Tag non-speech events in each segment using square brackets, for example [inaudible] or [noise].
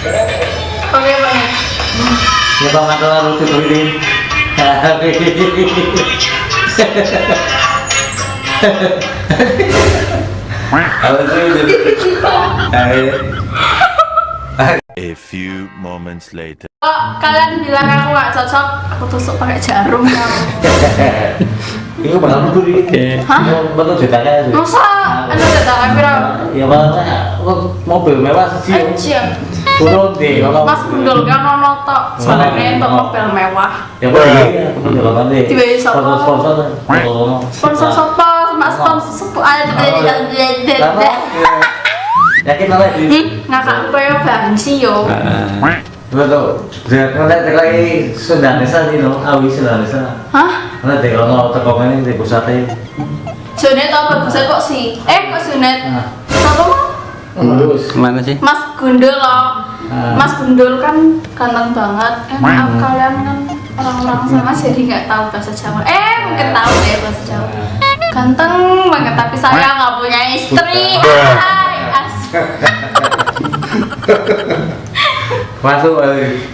Oke apa nih? Ya begini. Apa sih itu? A few moments later. Oh, kalian bilang aku gak cocok, aku tusuk pakai jarum kamu. Itu bakal betul ini. Hah? Betul ceritanya. Masa? Anda udah tahu pira? Ya makanya mobil mewah sih. Aja. Turun deh kalau Mas Gundul kan ono tok, sebenarnya untuk mobil mewah. Ya boleh. Aku jalan deh. Tiba-tiba siapa? Sponsor sponsor. Sponsor sopo, sama sponsor sepu ada Lama. Yakin lah di. Hmm, ngakak koyo bangsi yo. Betul. Jangan nanti lagi no, awi. Hah? Nanti kalau teko ini di pusatnya. Junet tau bagusnya kok sih? Eh kok Junet? Nah, Siapa mah? lulus. Ke mana sih? Mas Gundul loh. Ah. Mas Gundul kan ganteng banget. Eh maaf kalian kan orang-orang sana jadi nggak tahu bahasa Jawa. Eh mungkin tahu deh bahasa Jawa. Ganteng banget tapi saya nggak punya istri. Hai, as. Masuk kali.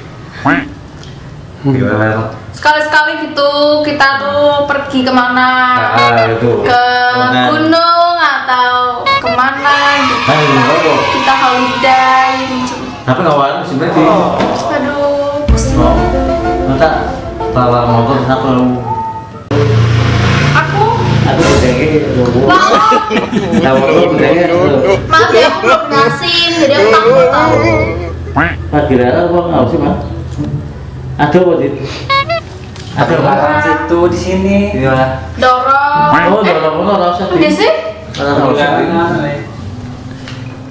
Gimana? Sekali-sekali gitu kita tuh pergi ke mana? Ah, itu. Ke gunung atau ke mana gitu. Ah, apa? Kita holiday. Tapi ngawalan sih berarti. Aduh, pusing. Oh, mata bawa motor kenapa lu? Aku Aku udah gitu. Tahu lu udah gitu. Maaf ya, aku belum nasin, jadi aku takut tahu. Pak kira apa nggak sih mah? Ada apa sih? Ada apa? situ di sini. Iya. Dorong. Oh, udah lama nggak usah. Udah sih?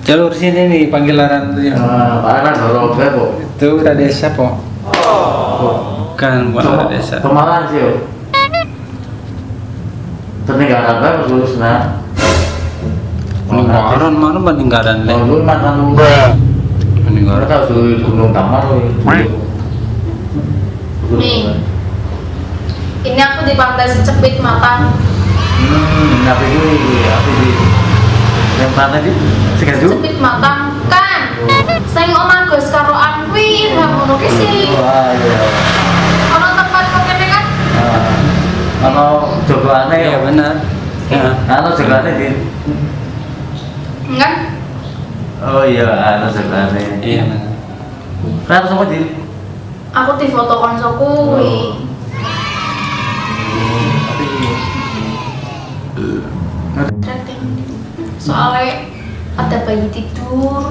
Jalur sini nih panggilan tuh yang Ah, Pak kan dorong berapa? itu udah desa po. Kan bukan udah desa. Pemalan sih yo. Peninggalan apa terus nah? Peninggalan mana peninggalan Oh, le? lu mantan lu. Peninggalan. Kita suruh gunung tamar. Nih. Ini aku di pantai secepit matang. Hmm, apa itu ya? Apa di? Yang mana sih? Sekaju? Secepit matang kan. Saya nggak nagus karo angwin, ngono ki sih. Wah, iya. Ono tempat kok kene kan? Ah, Kalau jogoane ya benar. Ya. Anu jogoane di. Enggak. Oh iya, anu jogoane. Iya benar. Kan sama di. Aku di foto koncoku kuwi. Ada bayi tidur.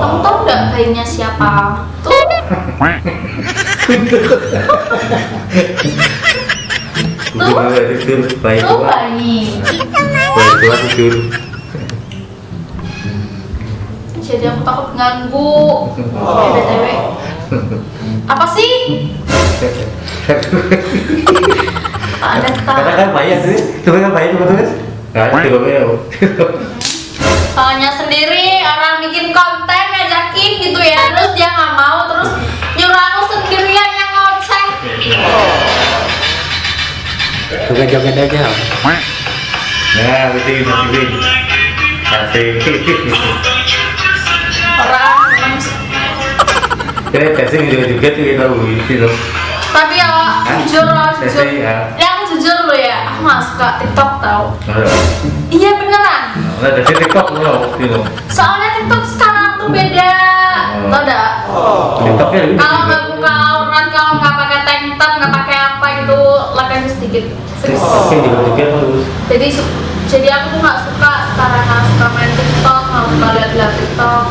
Kamu tahu nggak bayinya siapa? Tuh. Tuh, tidur baik Tuh tua. bayi. Baik tua tidur. Jadi aku takut ganggu. Eh, BTW. Apa sih? [laughs] Ada kan bayi sih. Coba kan bayi betul kan? Nah, coba bayi. Soalnya sendiri orang bikin konten ngajakin gitu ya Terus dia nggak mau terus nyuruh aku sendirian yang ngoceh Joget-joget aja. Nah, betul betul. Kasih. Orang memang Kira testing juga juga tuh kita itu. Tapi ya jujur loh jujur ya. Ya aku jujur loh ya Aku nggak suka TikTok tau. Iya beneran Nah, dari TikTok lo, gitu. Soalnya TikTok sekarang tuh beda Oh. Tau gak? TikToknya lebih. Kalau nggak buka aurat, kalau nggak pakai tank top, nggak pakai apa gitu, like sedikit. Terus. Jadi su- jadi aku tuh nggak suka sekarang nggak suka main TikTok, nggak suka lihat-lihat TikTok.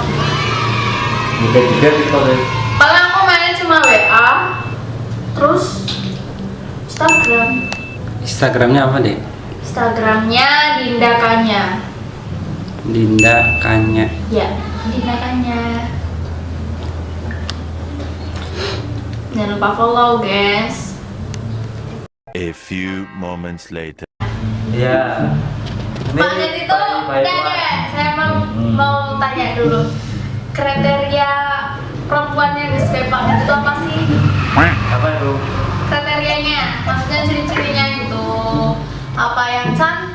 Juga juga TikTok ya. Paling aku main cuma WA, terus Instagram. Instagramnya apa deh? Instagramnya Dinda Kanya. Dinda Kanya. Ya, Dinda Kanya. Jangan lupa follow guys. A few moments later. Iya. Pak Net itu udah deh, saya mau mau tanya dulu kriteria perempuan yang disukai Pak Net itu apa sih? Apa itu? Kriterianya, maksudnya ciri-cirinya gitu apa yang cantik,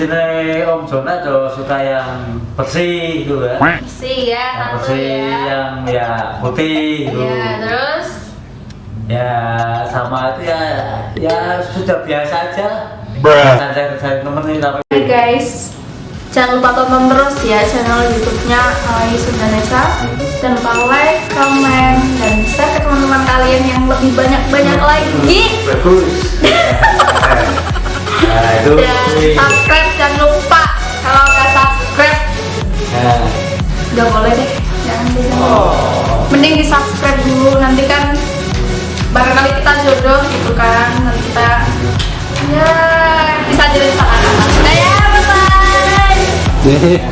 ciri-ciri Om Jona tuh suka yang bersih gitu kan Bersih ya, yang bersih ya. yang ya putih gitu. Ya, terus? Ya sama itu ya ya sudah biasa aja. Cari cari temen nih tapi Hai guys, jangan lupa tonton terus ya channel YouTube-nya Alai Sundanesa. Jangan lupa like, comment, dan share ke teman-teman kalian yang lebih banyak-banyak lagi. bagus Dan subscribe jangan lupa. Kalau nggak subscribe, nah nggak boleh deh. Jangan deh. jangan. Mending di subscribe dulu. Nanti kan barangkali kita jodoh gitu kan. Nanti kita ya bisa jadi pasangan. Udah ya, bye bye.